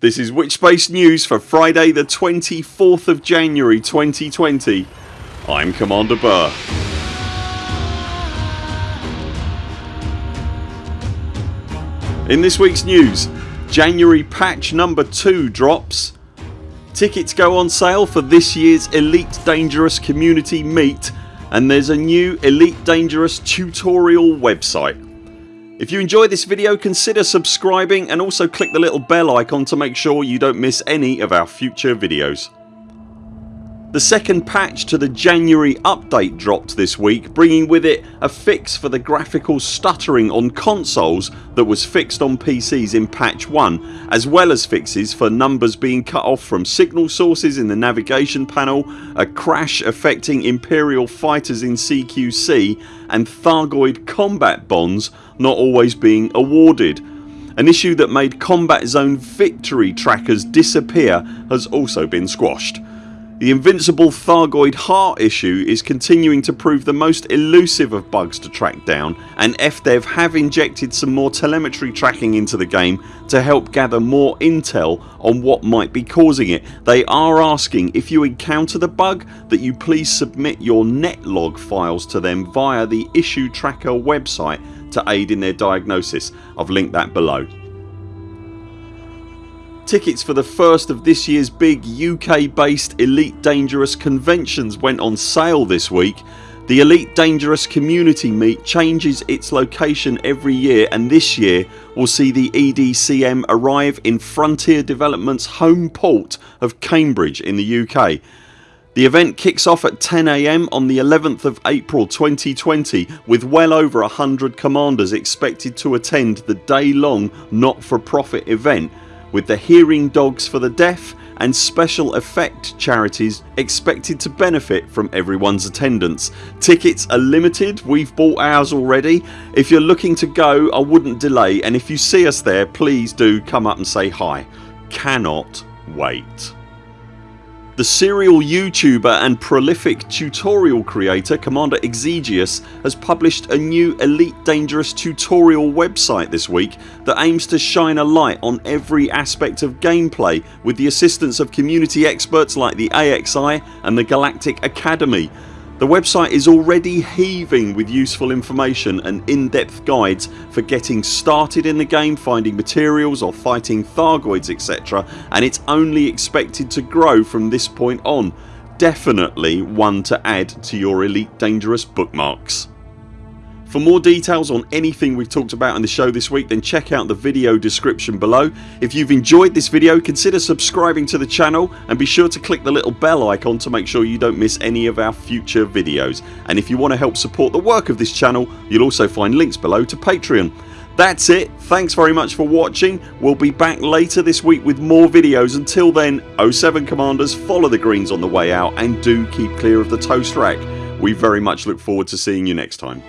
This is Witchspace News for Friday the 24th of January 2020. I'm Commander Burr. In this weeks news January patch number 2 drops Tickets go on sale for this year's Elite Dangerous community meet and there's a new Elite Dangerous tutorial website. If you enjoyed this video consider subscribing and also click the little bell icon to make sure you don't miss any of our future videos. The second patch to the January update dropped this week bringing with it a fix for the graphical stuttering on consoles that was fixed on PCs in patch 1 as well as fixes for numbers being cut off from signal sources in the navigation panel, a crash affecting Imperial fighters in CQC and Thargoid combat bonds not always being awarded. An issue that made combat zone victory trackers disappear has also been squashed. The invincible Thargoid heart issue is continuing to prove the most elusive of bugs to track down and FDev have injected some more telemetry tracking into the game to help gather more intel on what might be causing it. They are asking if you encounter the bug that you please submit your netlog files to them via the issue tracker website to aid in their diagnosis. I've linked that below. Tickets for the first of this year's big UK based Elite Dangerous conventions went on sale this week. The Elite Dangerous community meet changes its location every year and this year will see the EDCM arrive in Frontier Developments home port of Cambridge in the UK. The event kicks off at 10am on the 11th of April 2020 with well over 100 commanders expected to attend the day long not for profit event with the Hearing Dogs for the Deaf and special effect charities expected to benefit from everyone's attendance. Tickets are limited, we've bought ours already. If you're looking to go I wouldn't delay and if you see us there please do come up and say hi. Cannot wait. The serial YouTuber and prolific tutorial creator Commander Exigeous has published a new Elite Dangerous tutorial website this week that aims to shine a light on every aspect of gameplay with the assistance of community experts like the AXI and the Galactic Academy the website is already heaving with useful information and in-depth guides for getting started in the game, finding materials or fighting Thargoids etc and it's only expected to grow from this point on. Definitely one to add to your Elite Dangerous bookmarks. For more details on anything we've talked about in the show this week then check out the video description below. If you've enjoyed this video consider subscribing to the channel and be sure to click the little bell icon to make sure you don't miss any of our future videos and if you want to help support the work of this channel you'll also find links below to Patreon. That's it. Thanks very much for watching. We'll be back later this week with more videos. Until then 0 7 CMDRs follow the greens on the way out and do keep clear of the toast rack. We very much look forward to seeing you next time.